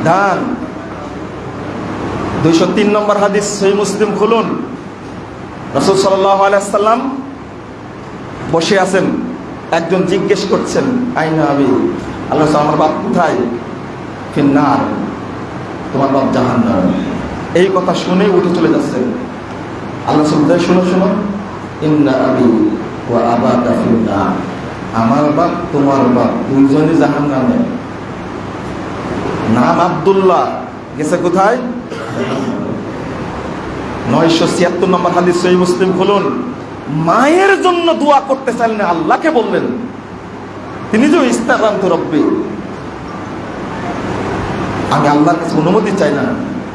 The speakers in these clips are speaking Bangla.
সাবধান দুইশো তিন নম্বর হাদিস সেই মুসলিম খুলুন। রসুল সাল্লাম বসে আছেন, একজন জিজ্ঞেস করছেন, আইনা আমি আল্লাহ আমার বাপ কোথায়? ফিন্নার, তোমার বাপ জাহান্ন এই কথা শুনে উঠে চলে যাচ্ছেন। আল্লাহ সুবিধায় শুনো শুনো, ইন্না আবি ও আবা আমার বাপ তোমার বাপ, দুইজনই জাহান নামে নাম আবদুল্লাহ। গেছে কোথায়? নয়শো ছিয়াত্তর নম্বর হাদিস সহি মুসলিম খুলুন। মায়ের জন্য দোয়া করতে চাইলেন আল্লাহকে বললেন তিনি যে ইস্তারান্ত রব্বি। আমি আল্লাহর কাছে অনুমতি চাই না।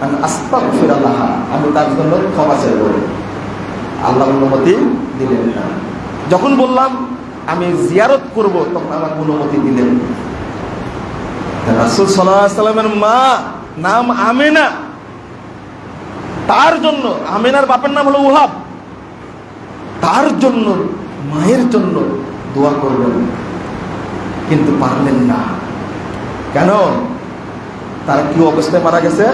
আমি আস্তাক ফিরাল্লাহ আমি তার জন্য ক্ষমা চাইব। আল্লাহ অনুমতি দিলেন না। যখন বললাম, আমি জিয়ারত করব, তখন আমার অনুমতি দিলেন রাসুল সাল্লামের মা নাম আমেনা। তার জন্য, আমেনার বাপের নাম হলো উহাব। তার জন্য, মায়ের জন্য দোয়া করবেন। কিন্তু পারলেন না। কেন? তারা কি অবস্থায় মারা গেছে?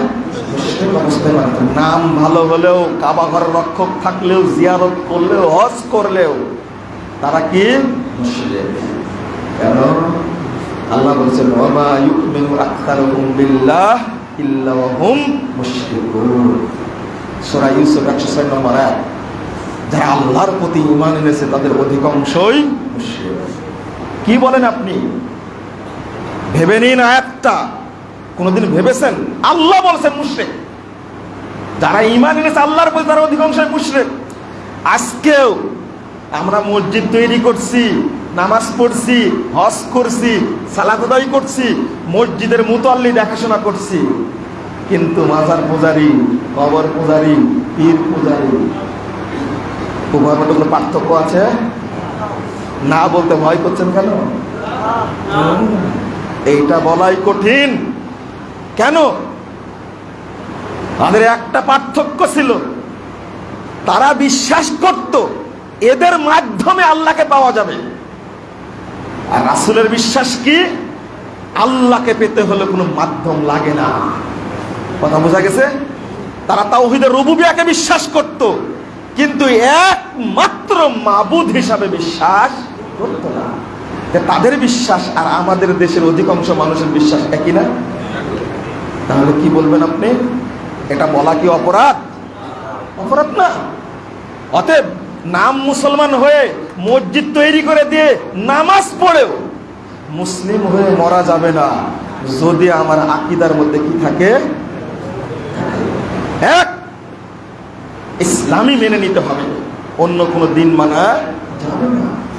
অবস্থায় নাম ভালো হলেও কাবা ঘরের রক্ষক থাকলেও, জিয়ারত করলেও, হজ করলেও, তারা কি? কেন? আল্লাহ বলছেন ওমা ইউমিনু আকতারুহুম বিল্লাহ ইল্লা হুম মুশরিকুন। সূরা ইউসুফ 106 নম্বর যারা আল্লাহর প্রতি ঈমান এনেছে, তাদের অধিকাংশই মুশরিক। কি বলেন আপনি? ভেবে নিন আয়াতটা। কোনোদিন ভেবেছেন? আল্লাহ বলছেন মুশরিক। যারা ইমান এনেছে, আল্লাহর প্রতি তারা অধিকাংশই মুশরিক। আজকেও আমরা মসজিদ তৈরি করছি। নামাজ পড়ছি, হজ করছি সালাদাই করছি, মসজিদের মুতল্লি দেখাশোনা করছি। কিন্তু মাজার পূজারি, কবর পূজারি, পীর পূজারি উভয় মধ্যে কোনো পার্থক্য আছে? না বলতে ভয় করছেন কেন? এইটা বলাই কঠিন। কেন? তাদের একটা পার্থক্য ছিল, তারা বিশ্বাস করত, এদের মাধ্যমে আল্লাহকে পাওয়া যাবে। আর রাসুলের বিশ্বাস কি? আল্লাহকে পেতে হলে কোনো মাধ্যম লাগে না। কথা বোঝা গেছে? তারা তাওহিদের রুবুবিয়াকে বিশ্বাস করত, কিন্তু একমাত্র মাবুদ হিসাবে বিশ্বাস করত না। তাদের বিশ্বাস আর আমাদের দেশের অধিকাংশ মানুষের বিশ্বাস একই না? তাহলে কি বলবেন আপনি? এটা বলা কি অপরাধ? অপরাধ না। অতএব নাম মুসলমান হয়ে মসজিদ তৈরি করে দিয়ে নামাজ পড়েও মুসলিম হয়ে মরা যাবে না। যদি আমার আকিদার মধ্যে কি থাকে? এক, ইসলামই মেনে নিতে হবে। অন্য কোনো দিন মানা যাবে না।